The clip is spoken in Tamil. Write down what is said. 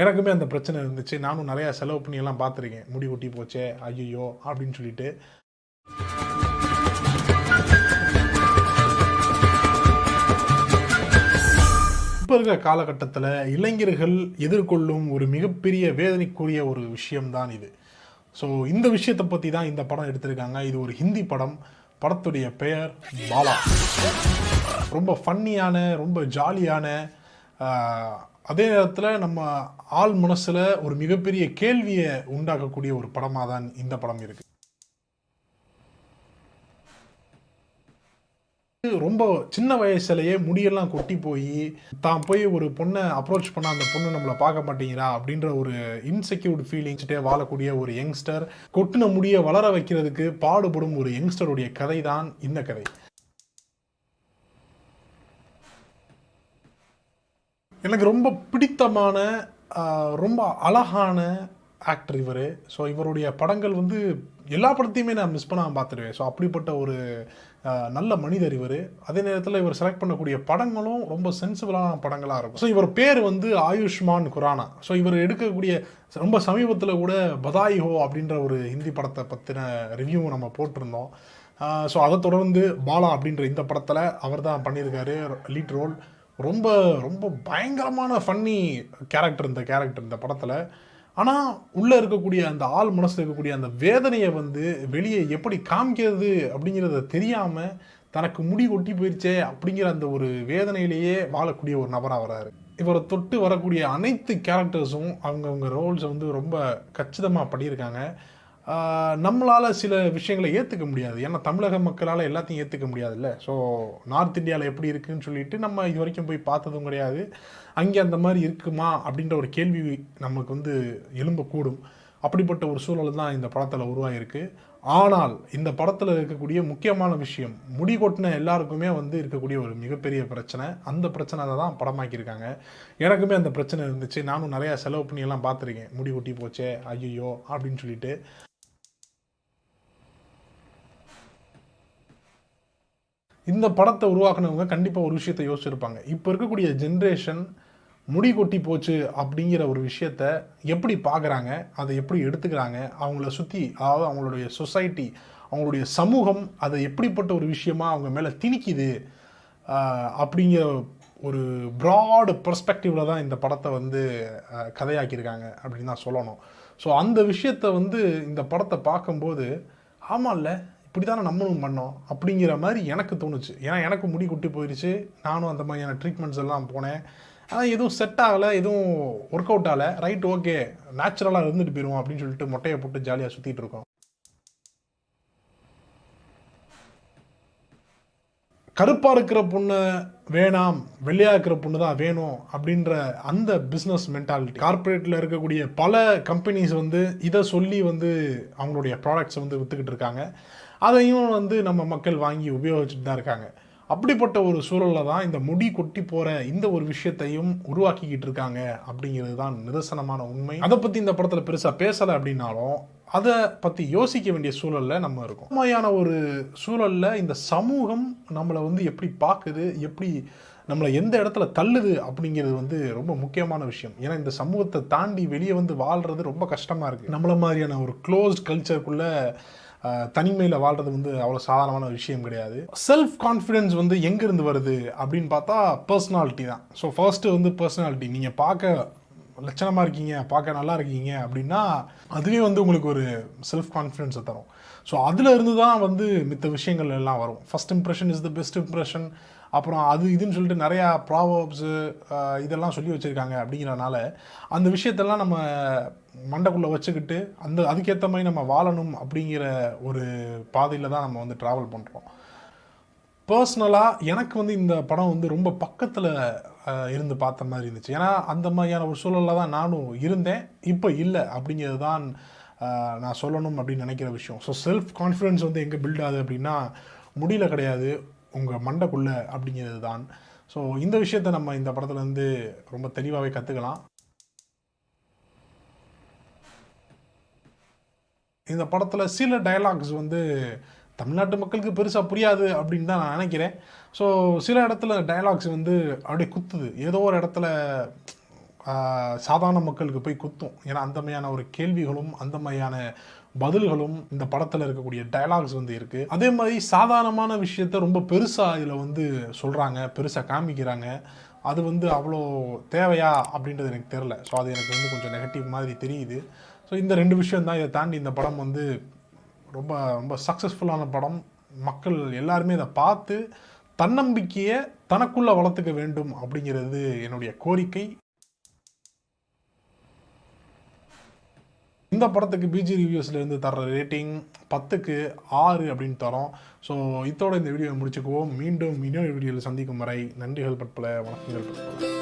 எனக்குமே அந்த பிரச்சனை இருந்துச்சு. நானும் நிறையா செலவு பண்ணி எல்லாம் பார்த்துருக்கேன். முடி கொட்டி போச்சே ஐயோ அப்படின்னு சொல்லிட்டு. இப்போ இருக்கிற காலகட்டத்தில் இளைஞர்கள் எதிர்கொள்ளும் ஒரு மிகப்பெரிய வேதனைக்குரிய ஒரு விஷயம்தான் இது. ஸோ இந்த விஷயத்தை பற்றி தான் இந்த படம் எடுத்திருக்காங்க. இது ஒரு ஹிந்தி படம். படத்துடைய பெயர் பாலா. ரொம்ப ஃபன்னியான ரொம்ப ஜாலியான அதே நேரத்தில் நம்ம ஆள் மனசில் ஒரு மிகப்பெரிய கேள்வியை உண்டாக்கக்கூடிய ஒரு படமாக தான் இந்த படம் இருக்குது ரொம்ப சின்ன வயசுலயே முடியெல்லாம் கொட்டி போய் தான் போய் ஒரு பொண்ணை அப்ரோச் பண்ண அந்த பொண்ணு நம்மளை பார்க்க மாட்டேங்கிறா அப்படின்ற ஒரு இன்செக்யூர்ட் ஃபீலிங்ஸ்டே வாழக்கூடிய ஒரு யங்ஸ்டர் கொட்டின முடியை வளர வைக்கிறதுக்கு பாடுபடும் ஒரு யங்ஸ்டருடைய கதை தான் இந்த கதை. எனக்கு ரொம்ப பிடித்தமான ரொம்ப அழகான ஆக்டர் இவர். ஸோ இவருடைய படங்கள் வந்து எல்லா படத்தையுமே நான் மிஸ் பண்ணாமல் பார்த்துருவேன் ஸோ அப்படிப்பட்ட ஒரு நல்ல மனிதர் இவர். அதே நேரத்தில் இவர் செலக்ட் பண்ணக்கூடிய படங்களும் ரொம்ப சென்சிபிளான படங்களாக இருக்கும். ஸோ இவர் பேர் வந்து ஆயுஷ்மான் குரானா. ஸோ இவர் எடுக்கக்கூடிய ரொம்ப சமீபத்தில் கூட பதாய் ஹோ அப்படின்ற ஒரு ஹிந்தி படத்தை பற்றின ரிவ்யூ நம்ம போட்டிருந்தோம். ஸோ அதை தொடர்ந்து பாலா அப்படின்ற இந்த படத்தில் அவர் தான் பண்ணியிருக்காரு லீட் ரோல் ரொம்ப ரொம்ப பயங்கரமான ஃபன்னி கேரக்டர் இந்த கேரக்டர் இந்த படத்தில். ஆனால் உள்ளே இருக்கக்கூடிய அந்த ஆள் மனசில் இருக்கக்கூடிய அந்த வேதனையை வந்து வெளியே எப்படி காமிக்கிறது அப்படிங்கிறத தெரியாமல் தனக்கு முடி கொட்டி போயிடுச்சே அப்படிங்கிற அந்த ஒரு வேதனையிலேயே வாழக்கூடிய ஒரு நபராக வராரு. இவரை தொட்டு வரக்கூடிய அனைத்து கேரக்டர்ஸும் அவங்கவுங்க ரோல்ஸை வந்து ரொம்ப கச்சிதமாக பண்ணியிருக்காங்க. நம்மளால் சில விஷயங்களை ஏற்றுக்க முடியாது. ஏன்னா தமிழக மக்களால் எல்லாத்தையும் ஏற்றுக்க முடியாதுல்ல. ஸோ நார்த் இந்தியாவில் எப்படி இருக்குதுன்னு சொல்லிட்டு நம்ம இது வரைக்கும் போய் பார்த்ததும் கிடையாது. அங்கே அந்த மாதிரி இருக்குமா அப்படின்ற ஒரு கேள்வி நமக்கு வந்து எழும்பக்கூடும். அப்படிப்பட்ட ஒரு சூழல் தான் இந்த படத்தில் உருவாகிருக்கு ஆனால் இந்த படத்தில் இருக்கக்கூடிய முக்கியமான விஷயம் முடி கொட்டின எல்லாருக்குமே வந்து இருக்கக்கூடிய ஒரு மிகப்பெரிய பிரச்சனை. அந்த பிரச்சனை தான் படமாக்கியிருக்காங்க. எனக்குமே அந்த பிரச்சனை இருந்துச்சு. நானும் நிறையா செலவு பண்ணியெல்லாம் பார்த்துருக்கேன். முடி கொட்டி போச்சே ஐயோ அப்படின்னு சொல்லிட்டு. இந்த படத்தை உருவாக்குனவங்க கண்டிப்பாக ஒரு விஷயத்தை யோசிச்சிருப்பாங்க. இப்போ இருக்கக்கூடிய ஜென்ரேஷன் முடி கொட்டி போச்சு அப்படிங்கிற ஒரு விஷயத்த எப்படி பார்க்குறாங்க அதை எப்படி எடுத்துக்கிறாங்க? அவங்கள சுற்றி அதாவது அவங்களுடைய சொசைட்டி அவங்களுடைய சமூகம் அதை எப்படிப்பட்ட ஒரு விஷயமா அவங்க மேலே திணிக்குது அப்படிங்கிற ஒரு ப்ராடு பர்ஸ்பெக்டிவில் தான் இந்த படத்தை வந்து கதையாக்கியிருக்காங்க அப்படின்னு தான் சொல்லணும். ஸோ அந்த விஷயத்தை வந்து இந்த படத்தை பார்க்கும்போது ஆமாம்ல இப்படி தானே நம்மளும் பண்ணோம் அப்படிங்கிற மாதிரி எனக்கு தோணுச்சு. ஏன்னா எனக்கு முடி கொட்டி போயிடுச்சு நானும் அந்த மாதிரியான ட்ரீட்மெண்ட்ஸ் எல்லாம் போனேன். ஆனால் எதுவும் செட் ஆகலை எதுவும் ஒர்க் அவுட் ஆகலை ரைட் ஓகே நேச்சுரலாக இருந்துட்டு போயிடுவோம் அப்படின்னு சொல்லிட்டு மொட்டையை போட்டு ஜாலியாக சுற்றிட்டு இருக்கோம். கருப்பாக இருக்கிற பொண்ணு வேணாம் வெள்ளையாக இருக்கிற பொண்ணு தான் வேணும் அப்படின்ற அந்த பிஸ்னஸ் மென்டாலிட்டி கார்ப்பரேட்டில் இருக்கக்கூடிய பல கம்பெனிஸ் வந்து இதை சொல்லி வந்து அவங்களுடைய ப்ராடக்ட்ஸை வந்து விற்றுக்கிட்டு இருக்காங்க. அதையும் வந்து நம்ம மக்கள் வாங்கி உபயோகிச்சுட்டு தான் இருக்காங்க. அப்படிப்பட்ட ஒரு சூழலில் தான் இந்த முடி கொட்டி போகிற இந்த ஒரு விஷயத்தையும் உருவாக்கிக்கிட்டு இருக்காங்க அப்படிங்கிறது தான் நிதர்சனமான உண்மை. அதை பற்றி இந்த படத்தில் பெருசாக பேசலை அப்படின்னாலும் அதை பற்றி யோசிக்க வேண்டிய சூழலில் நம்ம இருக்கோம். உண்மையான ஒரு சூழலில் இந்த சமூகம் நம்மளை வந்து எப்படி பார்க்குது எப்படி நம்மளை எந்த இடத்துல தள்ளுது அப்படிங்கிறது வந்து ரொம்ப முக்கியமான விஷயம். ஏன்னா இந்த சமூகத்தை தாண்டி வெளியே வந்து வாழ்கிறது ரொம்ப கஷ்டமாக இருக்குது நம்மள மாதிரியான ஒரு க்ளோஸ்ட் கல்ச்சருக்குள்ளே தனிமையில் வாழ்றது வந்து அவ்வளோ சாதாரணமான விஷயம் கிடையாது. செல்ஃப் கான்ஃபிடென்ஸ் வந்து எங்கேருந்து வருது அப்படின்னு பார்த்தா பர்சனாலிட்டி தான். ஸோ ஃபர்ஸ்ட்டு வந்து பர்சனாலிட்டி நீங்கள் பார்க்க லட்சணமாக இருக்கீங்க பார்க்க நல்லா இருக்கீங்க அப்படின்னா அதுவே வந்து உங்களுக்கு ஒரு செல்ஃப் கான்ஃபிடென்ஸை தரும். ஸோ அதில் இருந்து தான் வந்து மித்த விஷயங்கள் எல்லாம் வரும். First impression is the best impression அப்புறம் அது இதுன்னு சொல்லிட்டு நிறையா ப்ராவப்ஸு இதெல்லாம் சொல்லி வச்சுருக்காங்க அப்படிங்கிறனால அந்த விஷயத்தெல்லாம் நம்ம மண்டைக்குள்ளே வச்சுக்கிட்டு அந்த அதுக்கேற்ற மாதிரி நம்ம வாழணும் அப்படிங்கிற ஒரு பாதையில் தான் நம்ம வந்து ட்ராவல் பண்ணுறோம் பர்சனலாக எனக்கு வந்து இந்த படம் வந்து ரொம்ப பக்கத்தில் இருந்து பார்த்த மாதிரி இருந்துச்சு. ஏன்னா அந்த மாதிரியான ஒரு சூழலில் தான் நானும் இருந்தேன். இப்போ இல்லை அப்படிங்கிறது தான் நான் சொல்லணும் அப்படின்னு நினைக்கிற விஷயம். ஸோ செல்ஃப் கான்ஃபிடென்ஸ் வந்து எங்கே பில்ட் ஆகுது அப்படின்னா முடியல கிடையாது உங்கள் மண்டைக்குள்ளே அப்படிங்கிறது தான் ஸோ இந்த விஷயத்தை நம்ம இந்த படத்துலேருந்து ரொம்ப தெளிவாகவே கற்றுக்கலாம் இந்த படத்தில் சில டயலாக்ஸ் வந்து தமிழ்நாட்டு மக்களுக்கு பெருசாக புரியாது அப்படின்னு தான் நான் நினைக்கிறேன். ஸோ சில இடத்துல டயலாக்ஸ் வந்து அப்படியே குத்துது. ஏதோ ஒரு இடத்துல சாதாரண மக்களுக்கு போய் குத்தும். ஏன்னா அந்த மாதிரியான ஒரு கேள்விகளும் அந்த மாதிரியான பதில்களும் இந்த படத்தில் இருக்கக்கூடிய டயலாக்ஸ் வந்து இருக்குது அதே மாதிரி சாதாரணமான விஷயத்த ரொம்ப பெருசாக இதில் வந்து சொல்கிறாங்க பெருசாக காமிக்கிறாங்க. அது வந்து அவ்வளோ தேவையா அப்படின்றது எனக்கு தெரில ஸோ அது எனக்கு வந்து கொஞ்சம் நெகட்டிவ் மாதிரி தெரியுது. ஸோ இந்த ரெண்டு விஷயம் தான் இதை தாண்டி இந்த படம் வந்து ரொம்ப ரொம்ப சக்ஸஸ்ஃபுல்லான படம். மக்கள் எல்லாருமே இதை பார்த்து தன்னம்பிக்கையை தனக்குள்ளே வளர்த்துக்க வேண்டும் அப்படிங்கிறது என்னுடைய கோரிக்கை. இந்த படத்துக்கு பிஜி ரிவ்யூஸ்லேருந்து தர ரேட்டிங் பத்துக்கு ஆறு அப்படின்னு தரோம். ஸோ இதோட இந்த வீடியோவை முடிச்சுக்குவோம். மீண்டும் இன்னொரு வீடியோவில் சந்திக்கும் வரை நன்றிகள் பற்பல வணக்கங்கள் பற்பல.